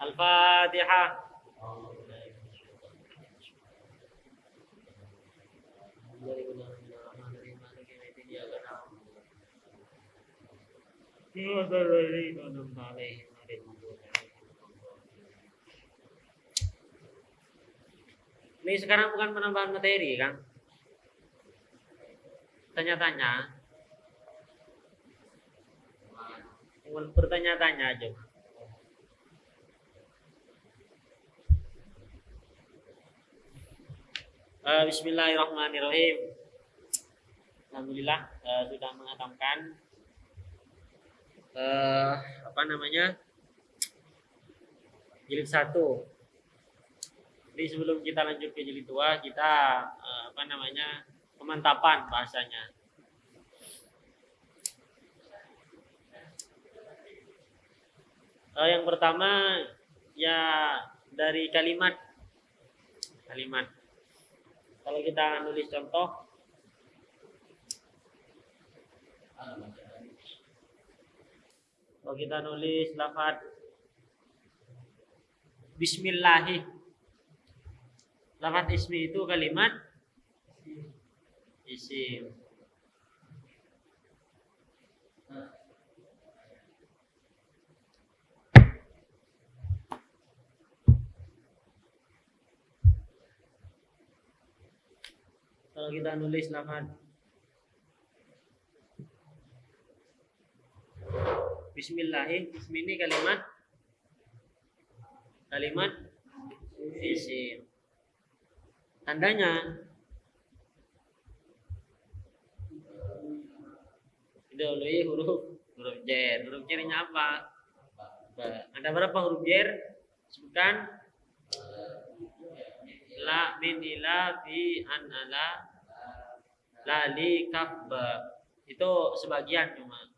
Al-Fatihah. Ini sekarang bukan penambahan materi kan? Tanya-tanya. Bertanya-tanya aja. Uh, Bismillahirrahmanirrahim. Alhamdulillah uh, sudah mengatamkan uh, apa namanya jilid satu. Jadi sebelum kita lanjut ke jilid dua, kita uh, apa namanya pemantapan bahasanya. Uh, yang pertama ya dari kalimat. Kalimat. Kalau kita nulis contoh. Kalau kita nulis lafaz Bismillahi. Lafaz ismi itu kalimat? Isim kalau kita nulis lafaz Bismillahi, Bismi ini kalimat. Kalimat. Isim. Tandanya. Didahului huruf. Huruf jer. Huruf jernya apa? Ada berapa huruf jer? Sebutkan. La min ila fi an lali kaf itu sebagian cuma.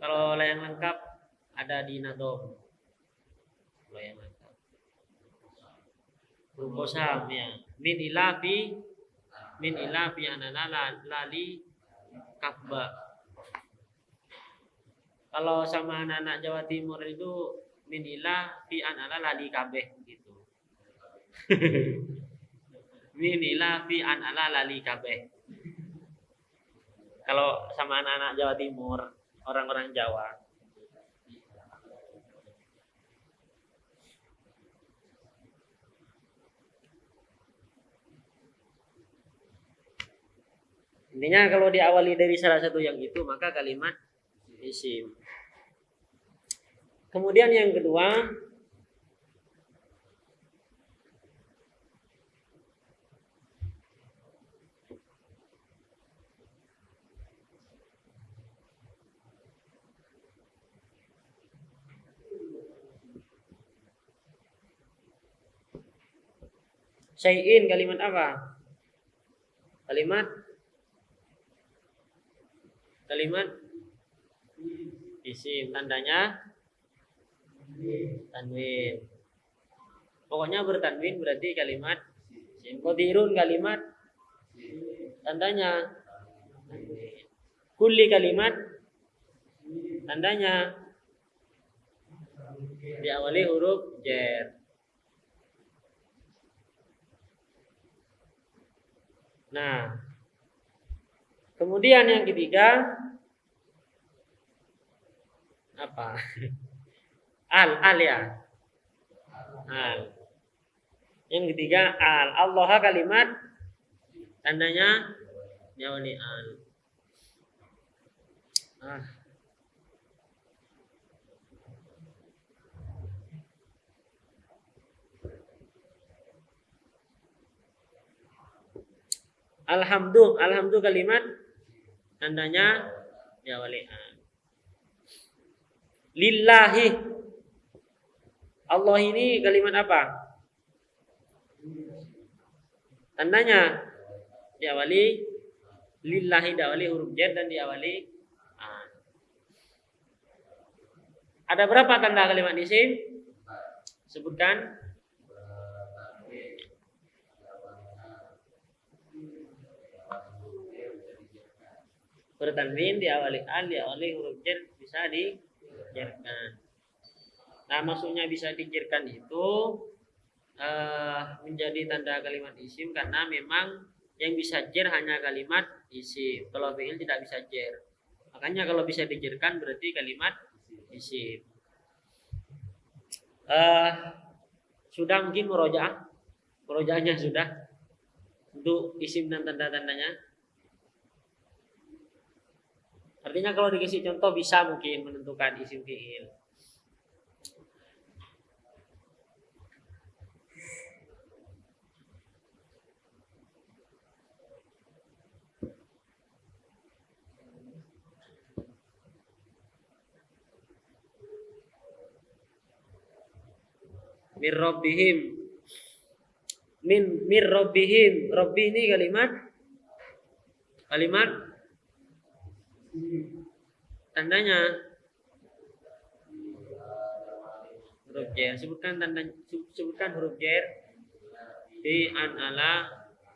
Kalau yang lengkap ada di nadom. Kalau yang lengkap huruf kosam ya. Min ila fi min ila fi an ala lali kaf kalau sama anak-anak Jawa Timur itu min ila fi an ala lali kabeh gitu. Minila fi an ala lali kabeh. Kalau sama anak-anak Jawa Timur, orang-orang Jawa. Intinya kalau diawali dari salah satu yang itu maka kalimat isim. Kemudian yang kedua Syai'in kalimat apa? Kalimat Kalimat isim tandanya tanwin. Pokoknya bertanwin berarti kalimat isim. Qadirun kalimat tandanya. Kulli kalimat tandanya diawali huruf jer. Nah, kemudian yang ketiga apa? Al, al ya. Al. Yang ketiga al. Allah kalimat tandanya diawali al. Ah. Alhamdulillah, alhamdulillah kalimat tandanya diawali an. Lillahi. Allah ini kalimat apa? Tandanya diawali lillahi diawali huruf jar dan diawali an. Ada berapa tanda kalimat isim? Sebutkan bertanwin diawali al diawali huruf jar bisa di jerkan. Nah, maksudnya bisa dijerkan itu uh, menjadi tanda kalimat isim karena memang yang bisa jer hanya kalimat isim. Kalau fi'il tidak bisa jer. Makanya kalau bisa dijerkan berarti kalimat isim. Uh, sudah mungkin murojaah? Murojaahnya sudah untuk isim dan tanda-tandanya. Artinya kalau dikasih contoh bisa mungkin menentukan isim fi'il. min rabbihim min mir rabbihim rabbi ini kalimat kalimat tandanya. Huruf jer sebutkan tanda sebutkan huruf jer di an ala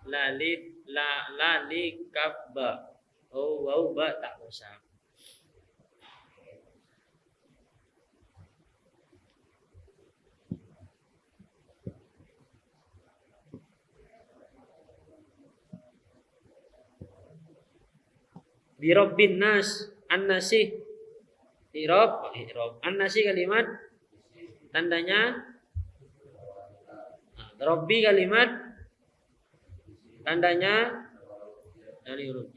lalif la lali ba. Oh wow ba tak usah Birobbin nas an-nasi irob irob an-nasi kalimat tandanya nah, Robbi kalimat tandanya dari huruf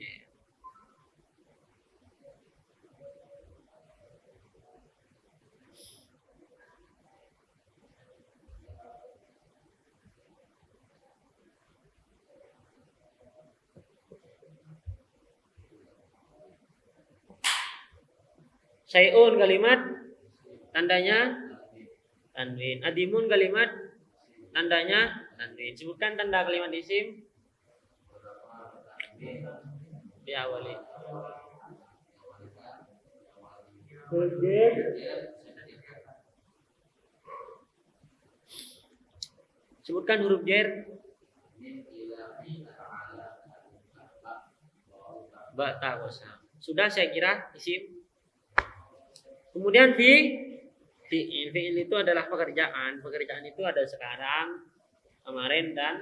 Syai'un kalimat tandanya tanwin. Adimun kalimat tandanya tanwin. Sebutkan tanda kalimat isim. Di awali. Sebutkan huruf jer. Ba ta Sudah saya kira isim. Kemudian fi fi'il. Fi'il itu adalah pekerjaan. Pekerjaan itu ada sekarang, kemarin dan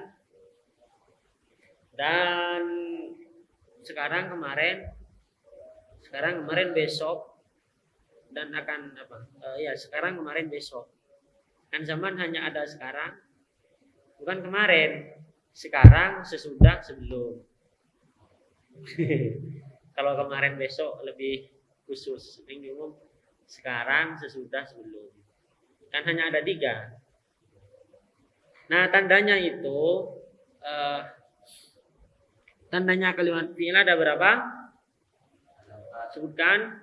dan sekarang kemarin sekarang kemarin besok dan akan apa? Uh, ya sekarang kemarin besok. Kan zaman hanya ada sekarang bukan kemarin. Sekarang sesudah sebelum. Kalau kemarin besok lebih khusus. Ini umum sekarang, sesudah, sebelum. Kan hanya ada tiga. Nah, tandanya itu uh, tandanya kalimat fi'il ada berapa? Sebutkan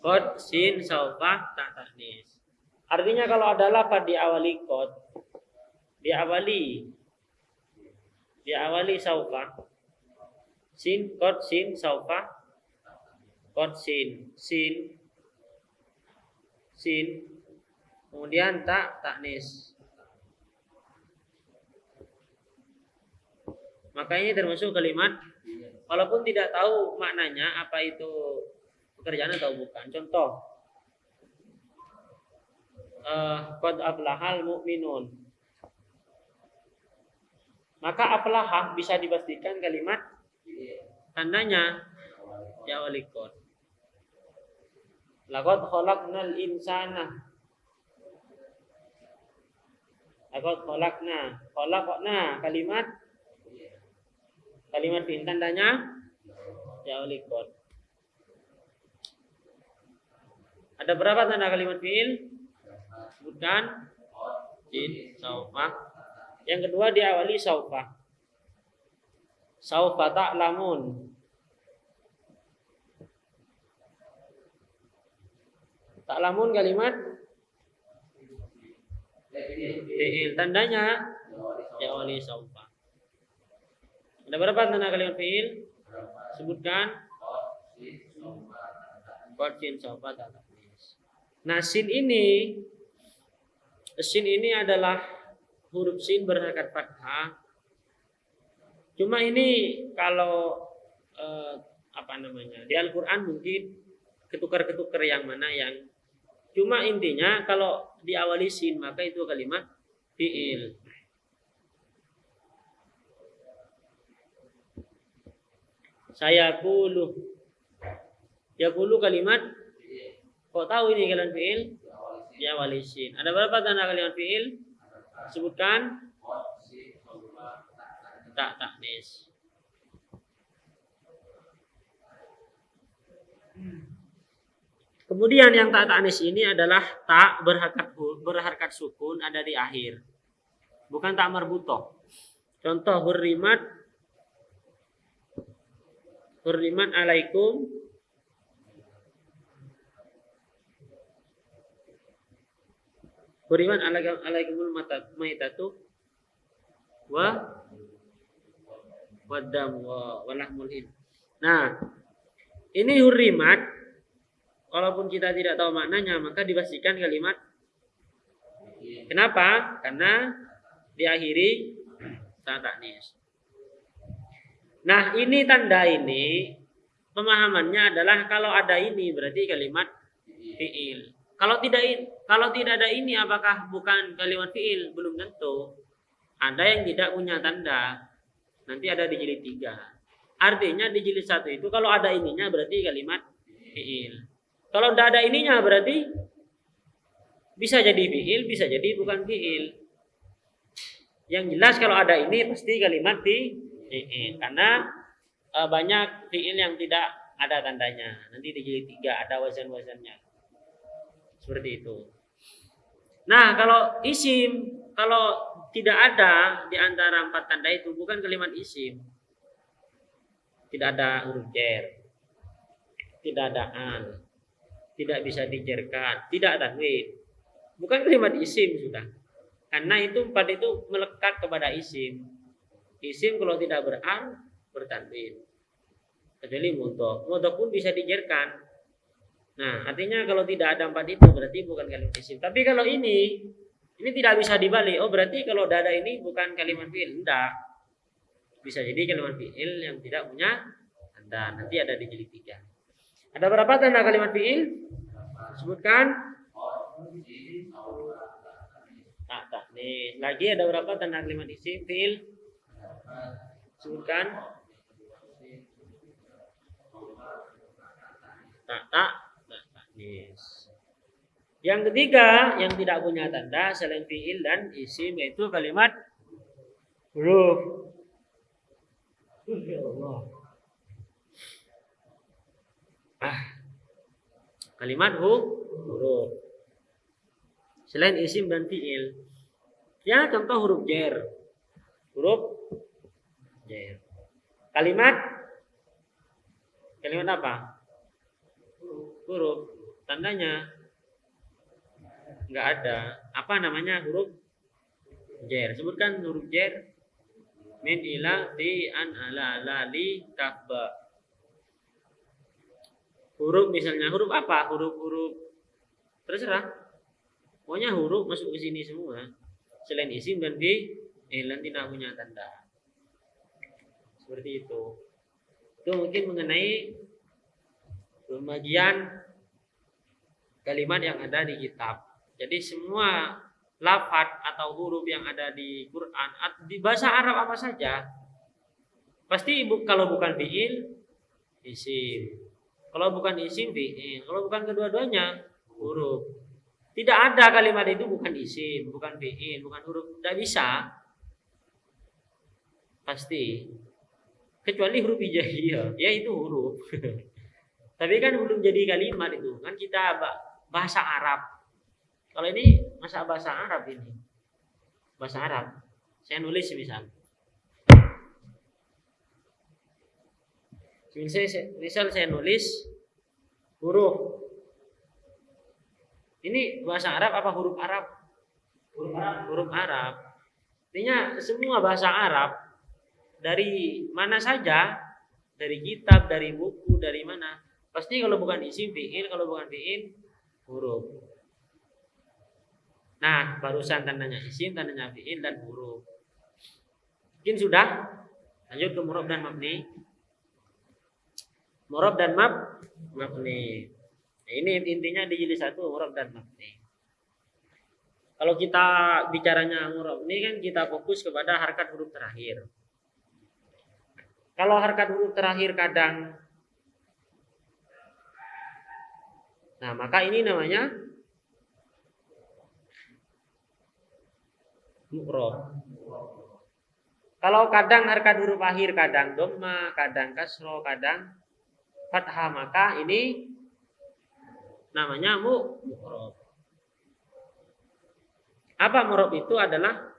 kod, sin, saufa, tak taknis. Artinya kalau ada lafaz diawali kod, diawali diawali saufa, sin, kod, sin, saufa, Kot sin, sin, sin, kemudian tak taknis. Makanya termasuk kalimat walaupun tidak tahu maknanya apa itu pekerjaan atau bukan. Contoh uh, qad aflahal mu'minun. Maka aflahah bisa dipastikan kalimat tandanya ya walikot. Laqad khalaqnal insana. Laqad khalaqna. Khalaqna kalimat kalimat fi'il tandanya ja'ul ikut. Ada berapa tanda kalimat fi'il? Sebutkan jin, saufa. Yang kedua diawali saufa. Saufa ta'lamun. Ta'lamun kalimat fi'il. Tandanya ya oli saufa. Ada berapa tanda kalimat fi'il? Sebutkan Qad sin saufa Nah, sin ini sin ini adalah huruf sin berharokat fathah. Cuma ini kalau eh, apa namanya? Di Al-Qur'an mungkin ketukar-ketukar yang mana yang cuma intinya kalau diawali sin maka itu kalimat fiil. Saya kulu. Ya kulu kalimat. Kok tahu ini kalimat fiil? Diawali sin. Ada berapa tanda kalimat fiil? Sebutkan. Tak taknis. Kemudian yang tak taknis ini adalah tak berharkat berharkat sukun ada di akhir. Bukan tak marbutoh. Contoh hurrimat hurrimat alaikum Hurrimat alaikum alaikumul maitatu wa wadam wa walahmul Nah, ini hurrimat walaupun kita tidak tahu maknanya maka dipastikan kalimat. Kenapa? Karena diakhiri tak taknis. Nah ini tanda ini pemahamannya adalah kalau ada ini berarti kalimat fiil. Kalau tidak kalau tidak ada ini apakah bukan kalimat fiil? Belum tentu. Ada yang tidak punya tanda. Nanti ada di jilid tiga. Artinya di jilid satu itu kalau ada ininya berarti kalimat fiil kalau tidak ada ininya berarti bisa jadi fiil, bisa jadi bukan fiil. Yang jelas kalau ada ini pasti kalimat fiil karena e, banyak fiil yang tidak ada tandanya. Nanti di jilid tiga ada wazan-wazannya. Seperti itu. Nah, kalau isim, kalau tidak ada di antara empat tanda itu bukan kalimat isim. Tidak ada huruf jer. Tidak ada an tidak bisa dijerkan, tidak tanwin. Bukan kalimat isim sudah. Karena itu empat itu melekat kepada isim. Isim kalau tidak beran bertanwin. Kecuali mutok. Mutok pun bisa dijerkan. Nah, artinya kalau tidak ada empat itu berarti bukan kalimat isim. Tapi kalau ini ini tidak bisa dibalik. Oh, berarti kalau dada ini bukan kalimat fi'il. Tidak. Bisa jadi kalimat fi'il yang tidak punya tanda. Nanti ada di jilid tiga. Ada berapa tanda kalimat fi'il? Sebutkan. Tak, tak. Nih, lagi ada berapa tanda kalimat isim fi'il? Sebutkan. Tak, tak. Tak, tak. Yang ketiga yang tidak punya tanda selain fi'il dan isim yaitu kalimat huruf. Ya Allah. Ah. Kalimat huruf. Selain isim dan fiil. Ya, contoh huruf jer. Huruf jer. Kalimat Kalimat apa? Huruf. Tandanya enggak ada. Apa namanya huruf jer? Sebutkan huruf jer. Min ila ti an ala la li kafba huruf misalnya huruf apa? Huruf-huruf terserah. Pokoknya huruf masuk ke sini semua. Selain isim dan fi ilan tidak punya tanda. Seperti itu. Itu mungkin mengenai pembagian kalimat yang ada di kitab. Jadi semua lafat atau huruf yang ada di Quran di bahasa Arab apa saja pasti kalau bukan fiil isim kalau bukan isim fi'il, kalau bukan kedua-duanya huruf. Tidak ada kalimat itu bukan isim, bukan fi'il, bukan huruf. Tidak bisa. Pasti. Kecuali huruf hijaiyah, ya itu huruf. Tapi kan belum jadi kalimat itu. Kan kita bahasa Arab. Kalau ini masa bahasa Arab ini. Bahasa Arab. Saya nulis misal. Misal saya, misal saya nulis huruf. Ini bahasa Arab apa huruf Arab? Huruf Arab. Huruf Arab. Artinya semua bahasa Arab dari mana saja, dari kitab, dari buku, dari mana, pasti kalau bukan isim fiil, kalau bukan fiil huruf. Nah, barusan tandanya isim, tandanya fiil dan huruf. Mungkin sudah. Lanjut ke murab dan mabni. Murab dan mab mabni. Ini intinya di jilid satu murab dan mabni. Kalau kita bicaranya murab ini kan kita fokus kepada harkat huruf terakhir. Kalau harkat huruf terakhir kadang Nah, maka ini namanya mu'rob. Kalau kadang harkat huruf akhir, kadang doma, kadang kasro, kadang fathah, maka ini namanya mu'rob. Apa mu'rob itu adalah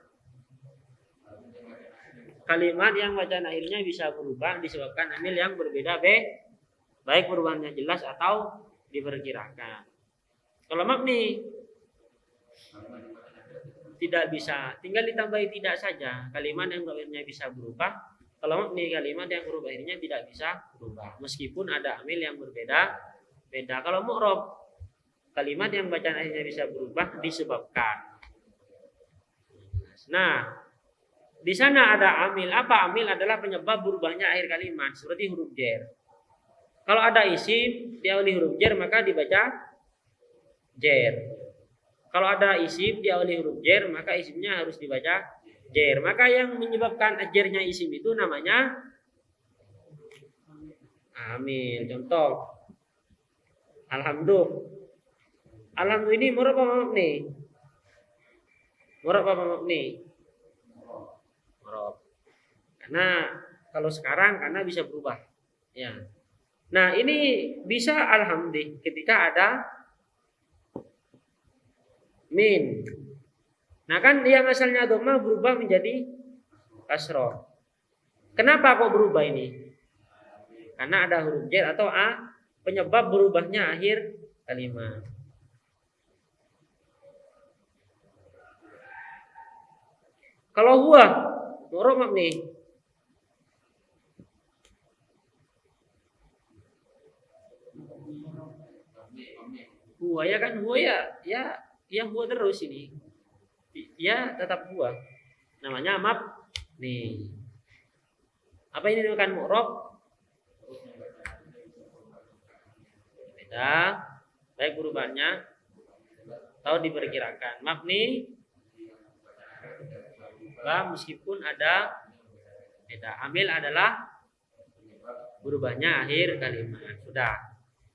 kalimat yang bacaan akhirnya bisa berubah disebabkan amil yang berbeda be baik perubahannya jelas atau diperkirakan. Kalau mabni tidak bisa, tinggal ditambahi tidak saja. Kalimat yang akhirnya bisa berubah. Kalau mabni kalimat yang huruf akhirnya tidak bisa berubah. Meskipun ada amil yang berbeda, beda. Kalau mu'rob kalimat yang bacaan akhirnya bisa berubah disebabkan. Nah, di sana ada amil. Apa amil adalah penyebab berubahnya akhir kalimat seperti huruf jer. Kalau ada isim diawali huruf jer maka dibaca jer. Kalau ada isim diawali huruf jer maka isimnya harus dibaca jer. Maka yang menyebabkan jernya isim itu namanya amil. Contoh Alhamdulillah. Alhamdulillah ini murah apa mabni? Murah apa mabni? Murah. Karena kalau sekarang karena bisa berubah. Ya. Nah ini bisa alhamdulillah ketika ada min. Nah kan yang asalnya doma berubah menjadi kasroh. Kenapa kok berubah ini? Karena ada huruf j atau a penyebab berubahnya akhir kalimat. Kalau huwa, murah nih huwa ya kan huwa ya ya yang huwa terus ini ya tetap huwa namanya map nih. Apa ini dinamakan mu'rob beda. Baik perubahannya. Atau diperkirakan. Nih. Bah, meskipun ada beda. Ambil adalah berubahnya akhir kalimat. Sudah.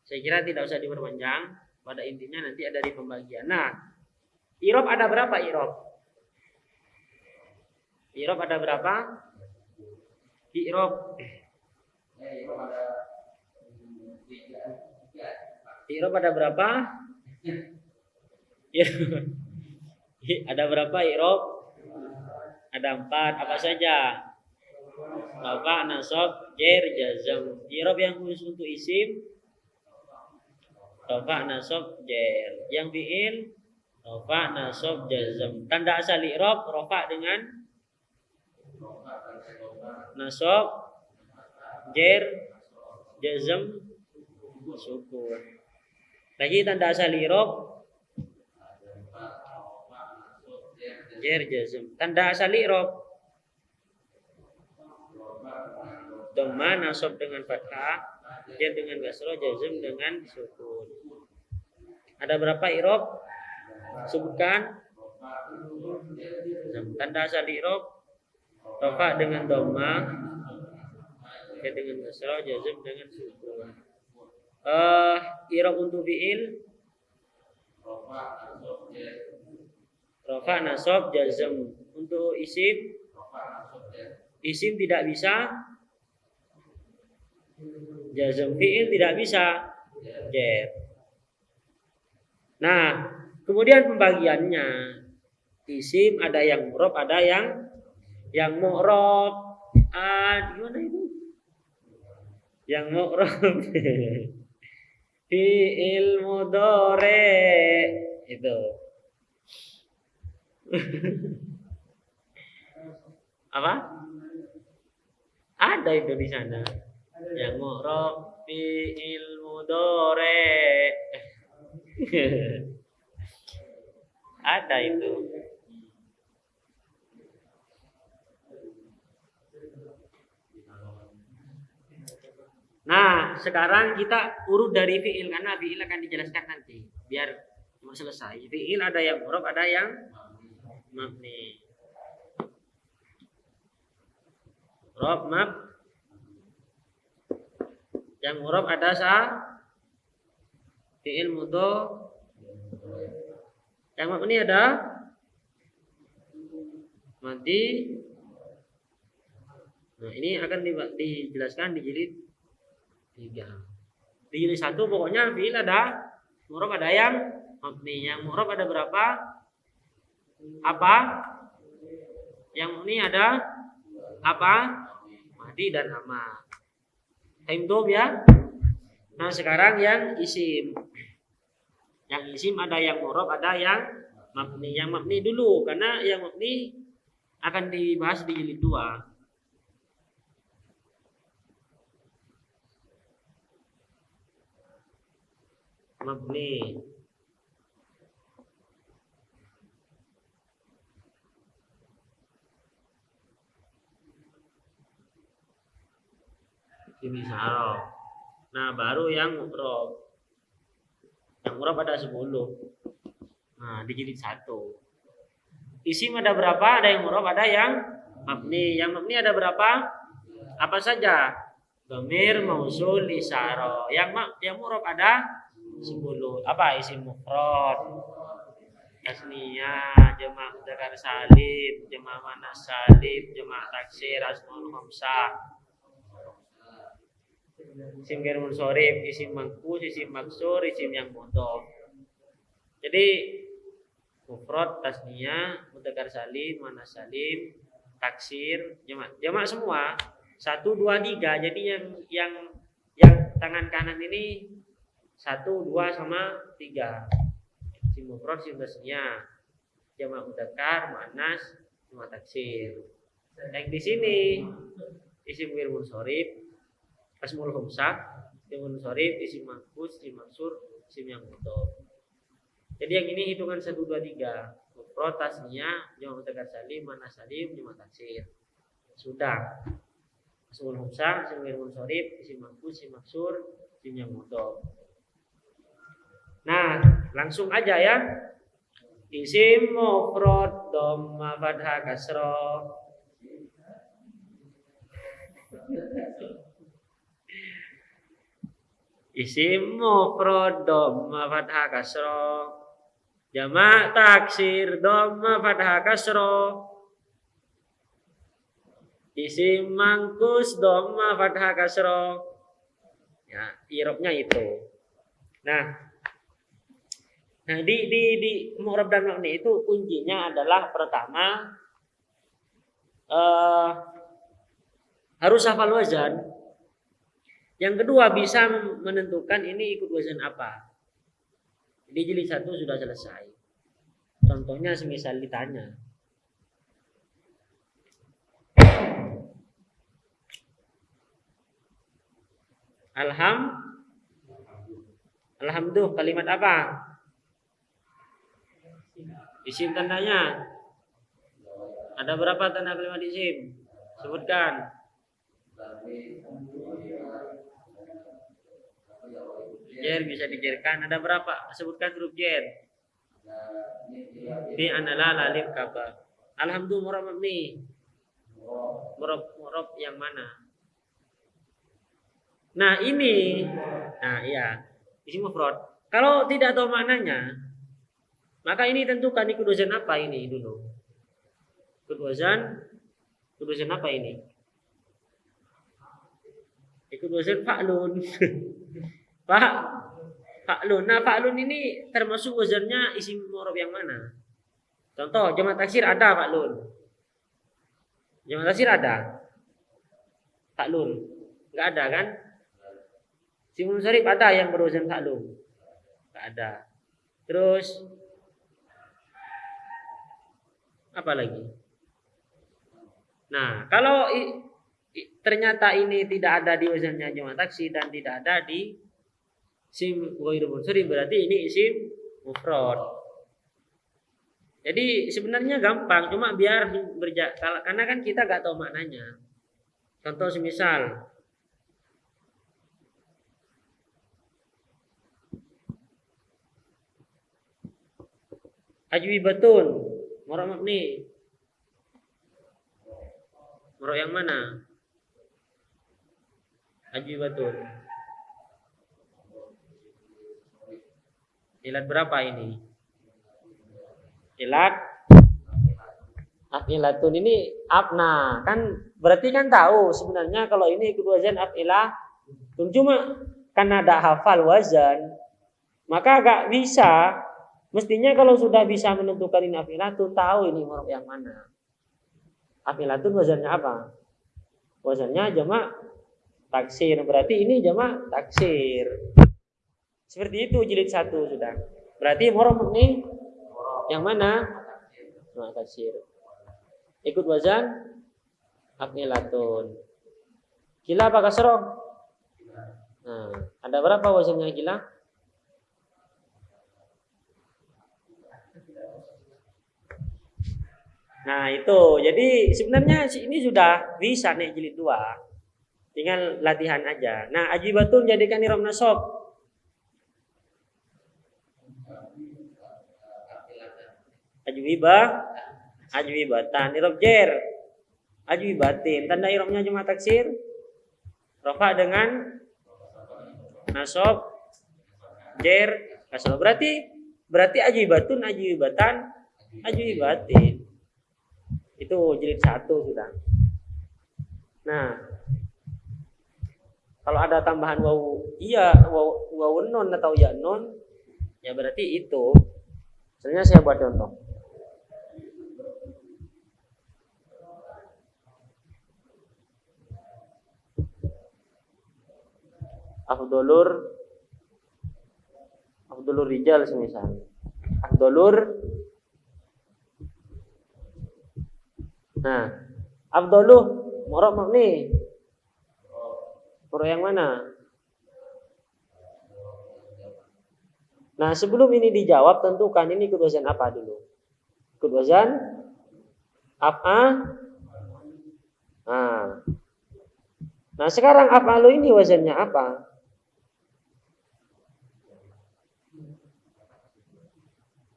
Saya kira tidak usah diperpanjang. Pada intinya nanti ada di pembagian. Nah, irob ada berapa irob? Irob ada berapa? Irob. Irob ada berapa? ada berapa irob? Ada empat. Apa saja? Rafa, nasab, jer, jazam. Irob yang khusus untuk isim Rofa nasab jer. Yang fiil rofa nasab jazam. Tanda asal i'rab rofa dengan nasab jer jazam sukun. Lagi tanda asal i'rab jer jazam. Tanda asal i'rab Dhamma nasab dengan fathah Jar dengan kasro, jazm dengan sukun. Ada berapa irob? Sebutkan. Tanda asal irob. Rofa dengan doma. Jar dengan kasro, jazm dengan sukun. Uh, irob untuk fiil. Rofa nasob jazm untuk isim. Isim tidak bisa Jazm fi'il tidak bisa jar. Nah, kemudian pembagiannya isim ada yang murab, ada yang yang mu'rab. Ah, gimana itu? Yang mu'rab. fi'il mudore itu. Apa? Ada itu di sana yang mu'rab fi'il mudore ada itu Nah, sekarang kita urut dari fiil karena fiil akan dijelaskan nanti biar selesai. Fiil ada yang mu'rab, ada yang mabni. Rob mab yang mu'rab ada sa fiil mudho yang mabni ada mati nah ini akan dijelaskan di jilid tiga. Jilid satu pokoknya fiil ada murab ada yang mabni. Yang murab ada berapa? Apa? Yang ini ada apa? Mati dan ama time ya? Nah sekarang yang isim. Yang isim ada yang murab ada yang mabni. Yang mabni dulu karena yang mabni akan dibahas di jilid dua mabni ini. Nah, baru yang mu'rob. Yang mu'rob ada 10. Nah, dijilid satu. Isim ada berapa? Ada yang mu'rob, ada yang mabni. Yang mabni ada berapa? Apa saja? Domir, mausul, isaro. Yang yang mu'rob ada sepuluh apa isi mufrad. Tasniyah jama' mudzakkar salim jama' mana salim jama' taksir asmaul khamsah. Isim ghair munsorif isim mangkus isim maksur isim yang mudhof jadi mufrad tasniyah mudzakkar salim mana salim taksir jama' jama' semua. Satu dua tiga. Jadi yang yang yang tangan kanan ini satu, dua, sama tiga. Sim mufrad, sim tasnya. Jamak mudzakkar, muannas, cuma taksir. Yang di sini isim wir munsorif, asmul khamsah, isim munsorif, isim mahfuz, isim maksur, isim yang mudhof. Jadi yang ini hitungan satu dua tiga. Mufrad, tasnya, jamak mudzakkar salim, muannas salim, cuma taksir. Sudah. Asmul khamsah, isim wir munsorif, isim mahfuz, isim maksur, isim yang mudhof. Nah, langsung aja ya. Isim mufrad dhamma fathah kasra. Isim mufrad dhamma fathah kasra. Jamak taksir dhamma fathah kasra. Isim mangkus dhamma fathah kasra. Ya, irobnya itu. Nah, Nah, di di di mu'rab dan mabni itu kuncinya adalah pertama uh, harus hafal wazan. Yang kedua bisa menentukan ini ikut wazan apa. Di jilid satu sudah selesai. Contohnya semisal ditanya. Alham Alhamdulillah kalimat apa? Isim tandanya. Ada berapa tanda kalimat isim? Sebutkan. Jer bisa dijerkan. Ada berapa? Sebutkan huruf jer. Bi anala lalif kaba. Alhamdulillah murab nih. Murab murab yang mana? Nah ini, nah iya, isim mufrad. Kalau tidak tahu maknanya, maka ini tentukan ikut wazan apa ini dulu. Ikut wazan, ikut wazan apa ini? Ikut wazan fa'lun. Pak, fa'lun. Nah, fa'lun ini termasuk wazannya isim mu'rab yang mana? Contoh, jamak taksir ada fa'lun. Jamak taksir ada. Fa'lun. Enggak ada kan? Simun sarif ada yang berwazan fa'lun. Enggak ada. Terus apalagi. Nah, kalau ternyata ini tidak ada di wazannya jamak taksi dan tidak ada di isim ghairu munsuri berarti ini isim mufrad. Jadi sebenarnya gampang, cuma biar berja karena kan kita nggak tahu maknanya. Contoh semisal ajwibatun Murok mabni. Murok yang mana? Ajwi batun. Ilat berapa ini? Ilat afilatun ini apna kan berarti kan tahu sebenarnya kalau ini ikut wazan afilah cuma karena ada hafal wazan maka agak bisa mestinya kalau sudah bisa menentukan ini afilatun tahu ini huruf yang mana. Afilatun wazannya apa? Wazannya jamak taksir. Berarti ini jamak taksir. Seperti itu jilid satu sudah. Berarti huruf ini yang mana? Jamak taksir. Ikut wazan akmilatun. Gila apa kasroh? Nah, ada berapa wazannya gila? Nah itu, jadi sebenarnya ini sudah bisa nih jilid dua, tinggal latihan aja. Nah ajibatun jadikan irom nasab. Ajwibah ajwi batan irob jer. Ajwi batin tanda irobnya cuma taksir. Rofa dengan nasob jer. Kasal berarti berarti ajwi batun ajwi batan ajwi batin itu jilid satu sudah. Nah kalau ada tambahan waw iya waw, waw non atau ya non ya berarti itu. Sebenarnya saya buat contoh. Afdolur afdolur rijal semisal. Afdolur nah afdoluh morok makni morok yang mana? Nah sebelum ini dijawab tentukan ini kedua apa dulu? Kedua apa? Nah. Nah sekarang apa lo ini wazannya apa?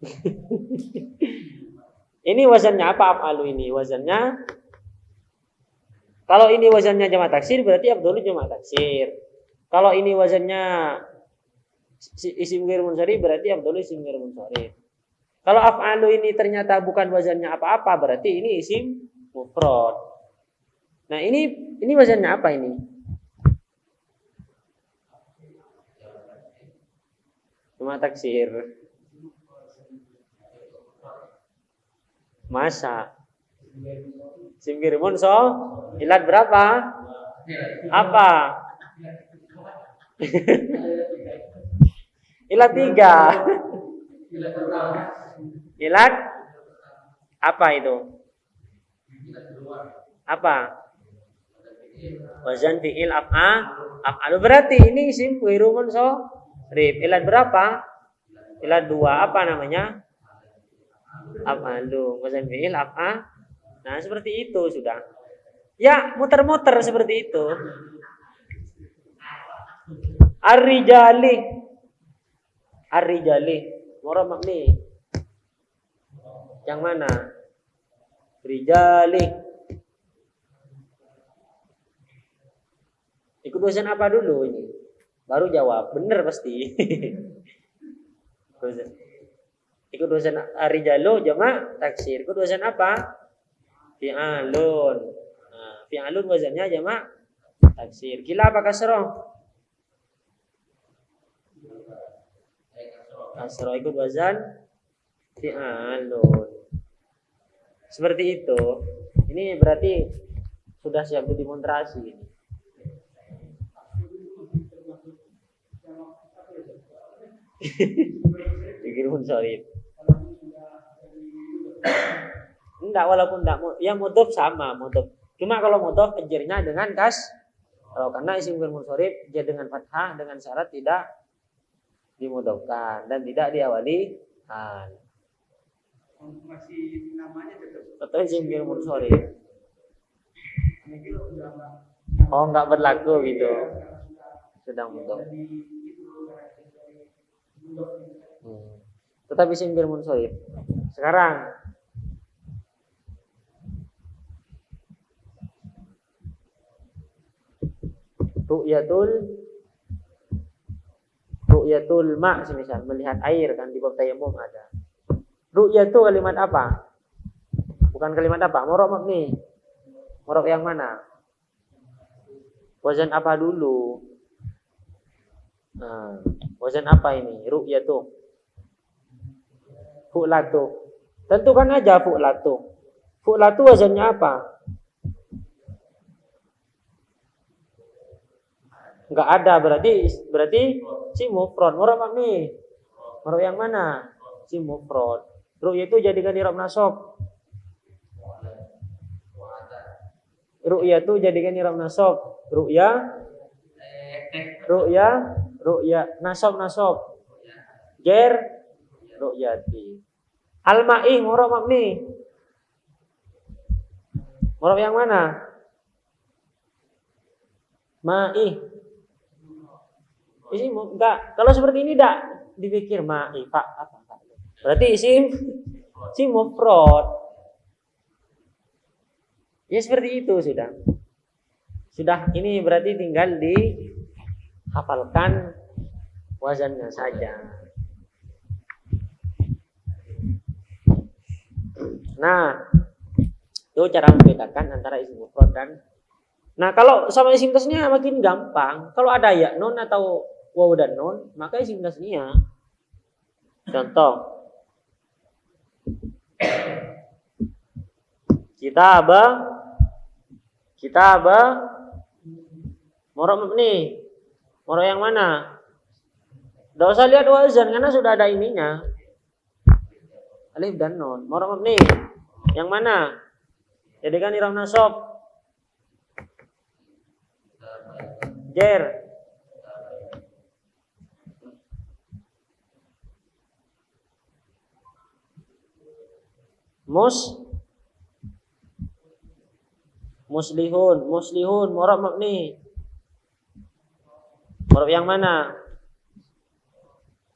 ini wazannya apa af'alu ini? Wazannya kalau ini wazannya jama taksir berarti abdul jama taksir. Kalau ini wazannya isim ghair munsharif berarti abdul isim ghair munsharif. Kalau af'alu ini ternyata bukan wazannya apa-apa berarti ini isim mufrad. Nah, ini ini wazannya apa ini? Cuma taksir. Masa. Simgirimun so ilat berapa? Apa? ilat tiga. Ilat apa itu? Apa? Wazan fi'il af'a af'alu berarti ini isim so rib. Ilat berapa? Ilat dua. Apa namanya? Afalu wazan fi'il apa nah seperti itu sudah. Ya muter-muter seperti itu. Ar-rijali. Ar-rijali. Mora makni. Yang mana? Rijali. Ikut dosen apa dulu ini? Baru jawab, bener pasti Ikut dosen arijalo jama taksir. Ikut dosen apa? Fi'alun. Nah, fi'alun wazannya jama taksir. Kila apa kasroh? Kasroh ikut wazan fi'alun. Seperti itu. Ini berarti sudah siap demonstrasi ini. Pikir pun solid. Enggak walaupun enggak ya mudhof sama mudhof. Cuma kalau mudhof kejarnya dengan kas kalau karena isim fi'il munsharif dia dengan fathah dengan syarat tidak dimudhofkan dan tidak diawali hal. Masih namanya tetap. Tetap isim munsharif. Oh enggak berlaku gitu. Sedang mudhof. Hmm. Tetapi isim munsharif. Sekarang ru'yatul ru'yatul ma semisal melihat air kan di bab tayamum ada. Ru'yatu kalimat apa? Bukan kalimat apa? Morok mabni. Morok yang mana? Wazan apa dulu? Nah, wazan apa ini? Ru'yatu. Fu'latu. Tentukan aja fu'latu. Fu'latu wazannya apa? Enggak ada berarti berarti si mufrad. Murad mabni. Murad yang mana? Si mufrad. Ru'ya itu jadikan irob nasab. Ru'ya itu jadikan irob nasab. Ru'ya Ru'ya Ru'ya nasab nasab. Jer Ru'yati. Al-ma'i murad mabni. Murad yang mana? Ma'i Isim enggak. Kalau seperti ini enggak dipikir ma'ifah apa Berarti isim isim mufrad. Ya seperti itu sudah. Sudah ini berarti tinggal dihafalkan wazannya saja. Nah, itu cara membedakan antara isim mufrad dan Nah, kalau sama isim tasnya makin gampang. Kalau ada ya non atau waw dan nun, maka isim tasnia. Contoh. Kita apa? Kita apa? Morok mabni. Morok yang mana? Tidak usah lihat wazan karena sudah ada ininya. Alif dan nun. Morok mabni. Yang mana? Jadikan iram nasab. Jer. Mus. Muslihun muslihun murab mabni. Murab yang mana?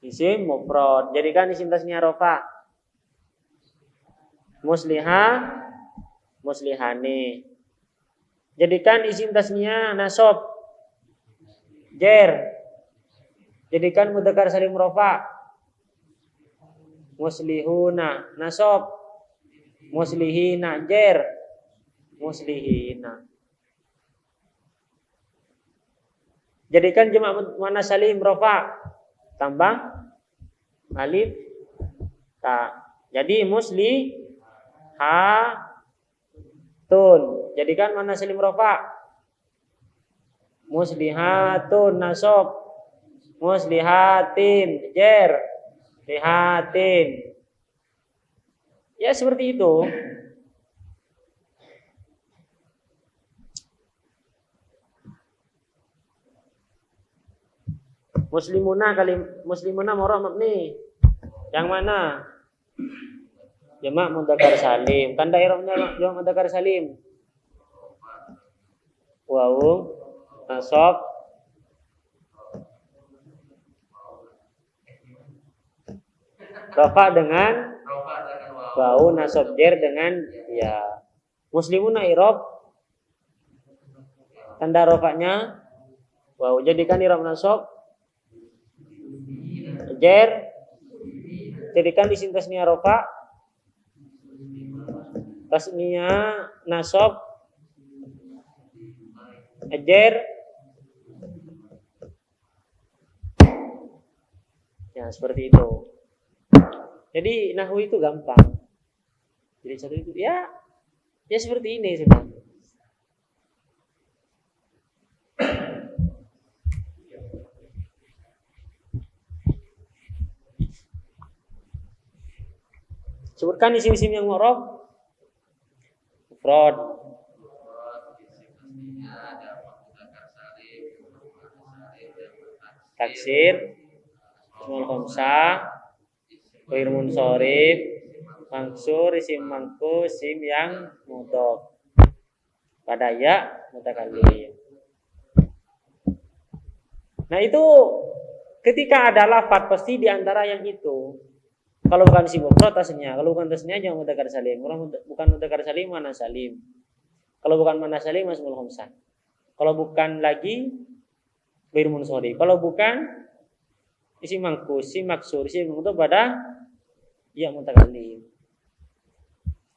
Isim mufrad. Jadikan isim tasnya rofa. Musliha muslihani. Jadikan isim tasnya nasab jer. Jadikan mudzakkar salim rofa. Muslihuna nasab muslihina jer. Muslihina. Jadikan jamak mana salim rofa. Tambah. Alif. Ta. Jadi musli ha tun jadikan mana salim rofa. Muslihatun nasab. Muslihatin jer. Lihatin Ya seperti itu. Muslimuna kali muslimuna murah mabni. Yang mana? Jamak mudzakkar salim. Tanda i'rabnya jamak mudzakkar salim. Wawu nasab Rafa dengan bau nasab jer dengan ya muslimuna irob. Tanda rofaknya bau jadikan irob nasab. Jer jadikan di sini tasnia rofa tasnia nasab. Jer. Ya seperti itu. Jadi nahu itu gampang jadi satu itu ya ya seperti ini sebenarnya. Sebutkan isim-isim yang mu'rab. Fraud. Taksir. Ismul khamsah. Munsorif mangsur isim mangku sim yang mudhof pada ya mutakallim nah itu ketika ada lafat pasti di antara yang itu Kalau bukan si mufrad tasnya, kalau bukan tasnya jangan mudzakkar salim. Kalau bukan mudzakkar salim mana salim. Kalau bukan mana salim masmul khamsah. Kalau bukan lagi bir munsori. Kalau bukan isi mangkus, si maksur, si itu pada ya mutakallim.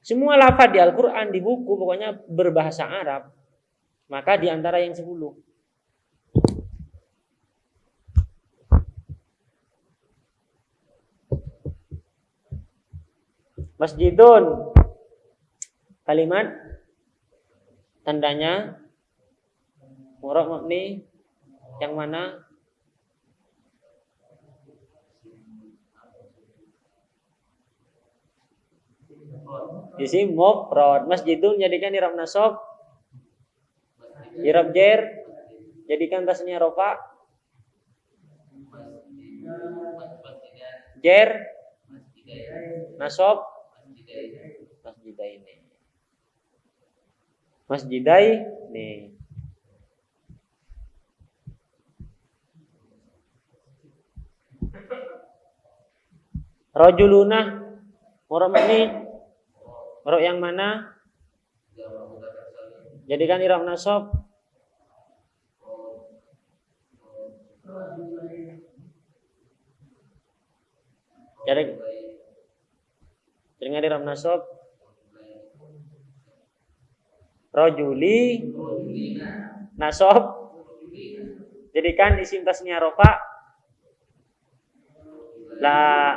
Semua lafaz di Al-Qur'an di buku pokoknya berbahasa Arab. Maka di antara yang sepuluh. Masjidun. Kalimat. Tandanya. Murad mabni yang mana Isim mufrad masjidun jadikan irab nasab. Irab jer jadikan tasnya rofa. Jer nasab. Masjidaini masjidai nih Rojuluna Murok ini Murok yang mana? Jadikan irab nasab. Jadi dengan irab nasab. Rojuli Nasab. Jadikan isim tasnya rofa. La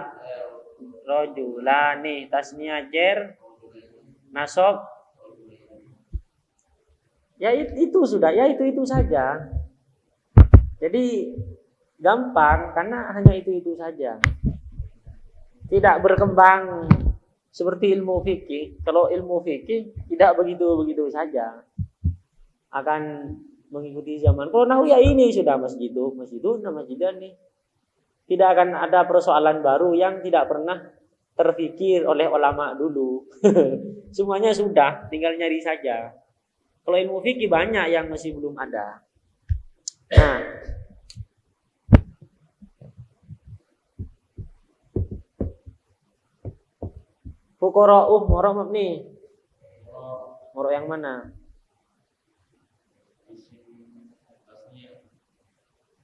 Rojulani tasnya jer Nasab Ya itu sudah, ya itu itu saja. Jadi gampang karena hanya itu itu saja. Tidak berkembang seperti ilmu fikih. Kalau ilmu fikih tidak begitu begitu saja. Akan mengikuti zaman. Kalau nahu ya ini sudah masjidu, masjidun, masjidan nih. Tidak akan ada persoalan baru yang tidak pernah terfikir oleh ulama dulu. Semuanya sudah, tinggal nyari saja. Kalau ilmu fikih banyak yang masih belum ada. Nah, Fukora'uh morok nih. Morok yang mana?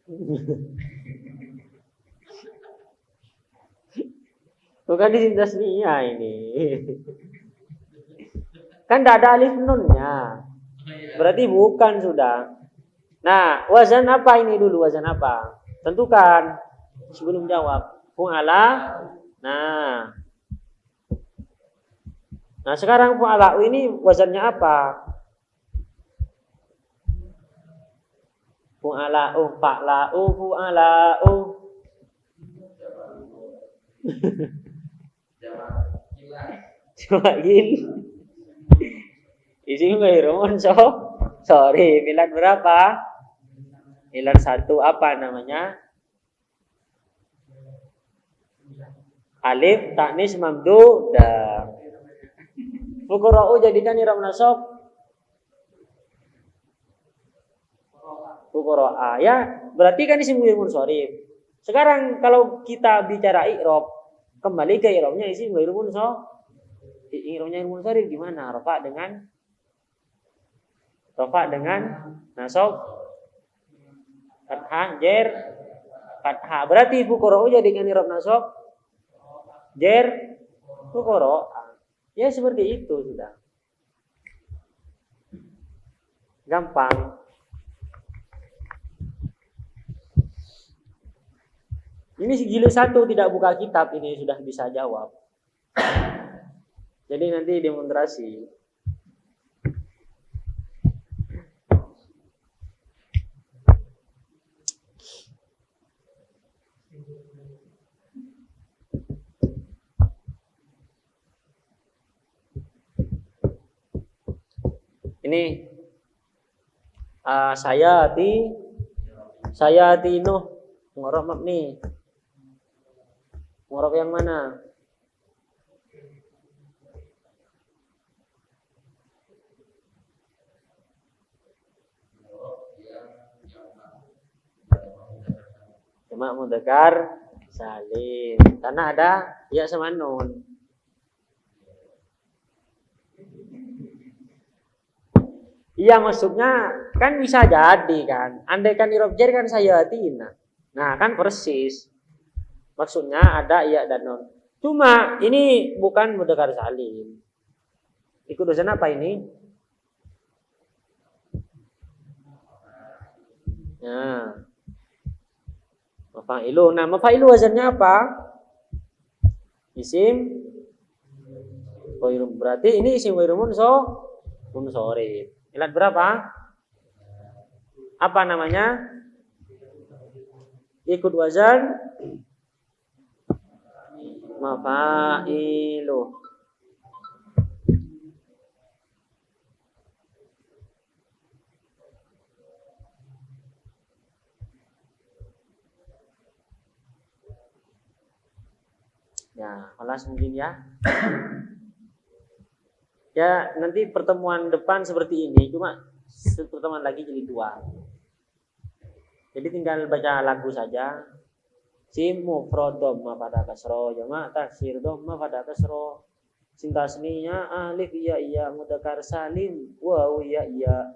Bukan di tasniah ini. Kan tidak ada alif nunnya. Berarti bukan sudah. Nah, wazan apa ini dulu? Wazan apa? Tentukan sebelum jawab. Fu'ala. Nah. Nah, sekarang fu'ala ini wazannya apa? Fu'ala u fa'la u fu'ala u. Coba gil. Isim ghairun so sorry pilihan berapa? Pilihan satu apa namanya? Alif taknis mamdu dan Fukura'u jadikan iram nasab Fukuro'a ya berarti kan isim ghairun sorry. Sekarang kalau kita bicara i'rab kembali ke i'rabnya isim so i'rabnya sorry gimana? Rafa dengan Rofa dengan nasab fathah jer fathah. Berarti fuqara'u jadi dengan irob nasab jer fuqara. Ya seperti itu sudah. Gampang. Ini jilid satu tidak buka kitab ini sudah bisa jawab. Jadi nanti demonstrasi. Ini uh, saya di saya di Nuh ngorok nih. Ngorok yang mana? Cuma mudakar salim. Karena ada ya sama nun. Iya maksudnya kan bisa jadi kan. Andai kan irob kan saya tina. Nah kan persis. Maksudnya ada iya dan non. Cuma ini bukan mudakar salim. Ikut dosen apa ini? Nah. Mafailu. Nah, mafailu wazannya apa? Isim Berarti ini isim wairum so munsorif. Ilat berapa? Apa namanya? Ikut wazan mafailu. Ya, kelas mungkin ya. ya, nanti pertemuan depan seperti ini, cuma pertemuan lagi jadi dua. Jadi tinggal baca lagu saja. Simu frodom ma pada kasro, jama taksir dom ma pada kasro. Sintasninya alif iya iya mudakar salim wow iya iya.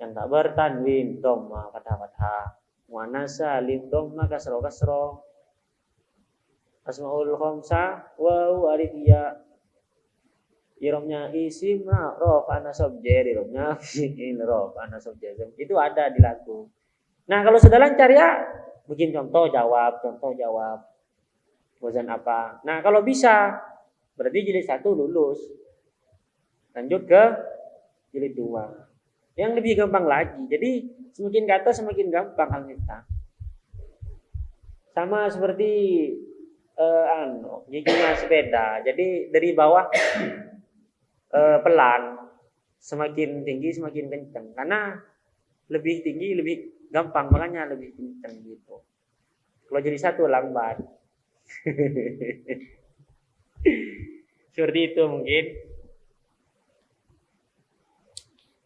Yang tak bertanwin dom ma pada fathah. Muannas salim ma kasro kasro asmaul khamsa wawu alif ya. Iromnya isim rof ana subjek iromnya fi'il rof ana subjek itu ada di lagu. Nah kalau sudah lancar ya bikin contoh jawab contoh jawab. Wazan apa? Nah kalau bisa berarti jilid satu lulus. Lanjut ke jilid dua. Yang lebih gampang lagi. Jadi semakin kata semakin gampang hal kita sama seperti uh, anu, giginya sepeda. Jadi dari bawah uh, pelan, semakin tinggi semakin kencang. Karena lebih tinggi lebih gampang, makanya lebih kencang gitu. Kalau jadi satu lambat. Seperti itu mungkin.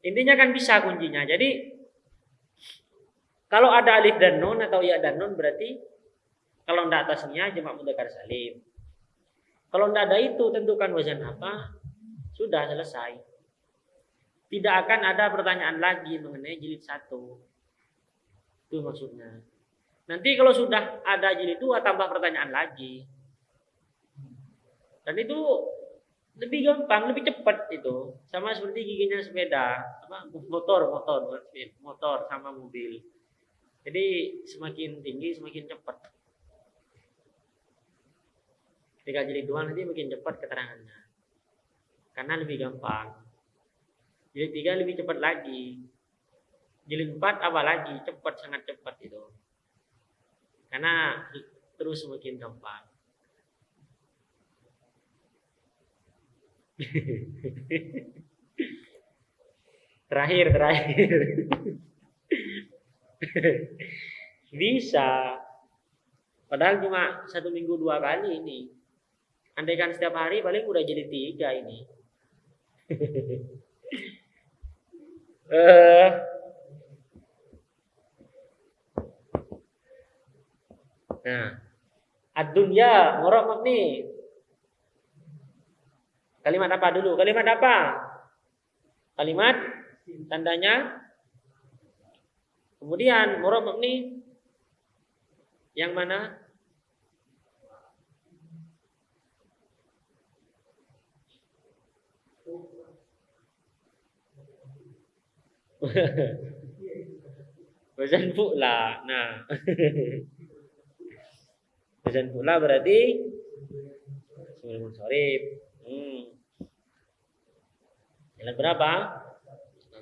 Intinya kan bisa kuncinya. Jadi kalau ada alif dan nun atau ya dan nun berarti kalau tidak atasnya jamak mudzakkar salim. Kalau tidak ada itu tentukan wazan apa, sudah selesai. Tidak akan ada pertanyaan lagi mengenai jilid satu. Itu maksudnya. Nanti kalau sudah ada jilid dua tambah pertanyaan lagi. Dan itu lebih gampang, lebih cepat itu. Sama seperti giginya sepeda, apa motor, motor, motor sama mobil. Jadi semakin tinggi semakin cepat. Ketika jilid dua nanti makin cepat keterangannya. Karena lebih gampang. Jilid tiga lebih cepat lagi. Jilid apa lagi? Cepat, sangat cepat itu. Karena terus semakin gampang. terakhir, terakhir. Bisa. Padahal cuma satu minggu dua kali ini. Andaikan setiap hari paling udah jadi tiga ini. uh, nah, ad-dunya ngorok nih. Kalimat apa dulu? Kalimat apa? Kalimat tandanya Kemudian murab nih yang mana? Wazan pula. Nah. Wazan pula berarti sebelum sorib. Hmm. Jalan berapa?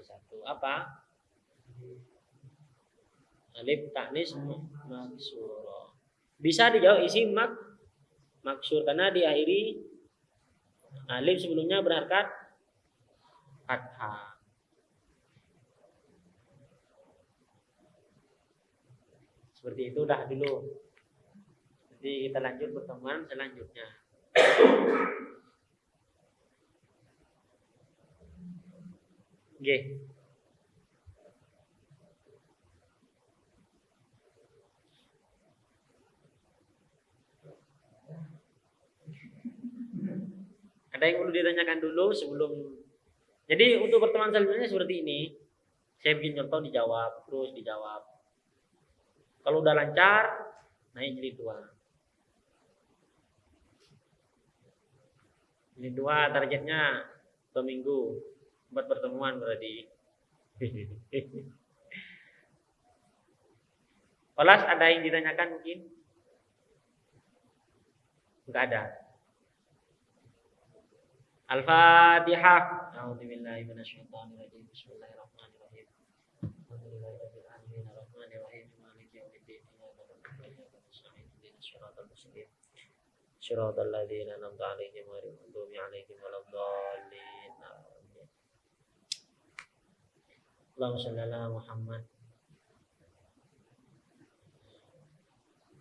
Satu. Apa? Alif taknis maksur. Bisa dijawab isi mak maksur karena diakhiri alif sebelumnya berharkat fathah. Seperti itu udah dulu. Jadi kita lanjut pertemuan selanjutnya. Oke. Ada yang perlu ditanyakan dulu sebelum jadi untuk pertemuan selanjutnya seperti ini. Saya bikin contoh dijawab, terus dijawab. Kalau udah lancar, naik jadi tua Jadi dua targetnya dua minggu buat pertemuan berarti. Olas ada yang ditanyakan mungkin? Enggak ada. Al-Fatihah. A'udzubillahi. Bismillahirrahmanirrahim. صراط الذين أنعمت عليهم غير المغضوب عليهم ولا الضالين. اللهم صل على محمد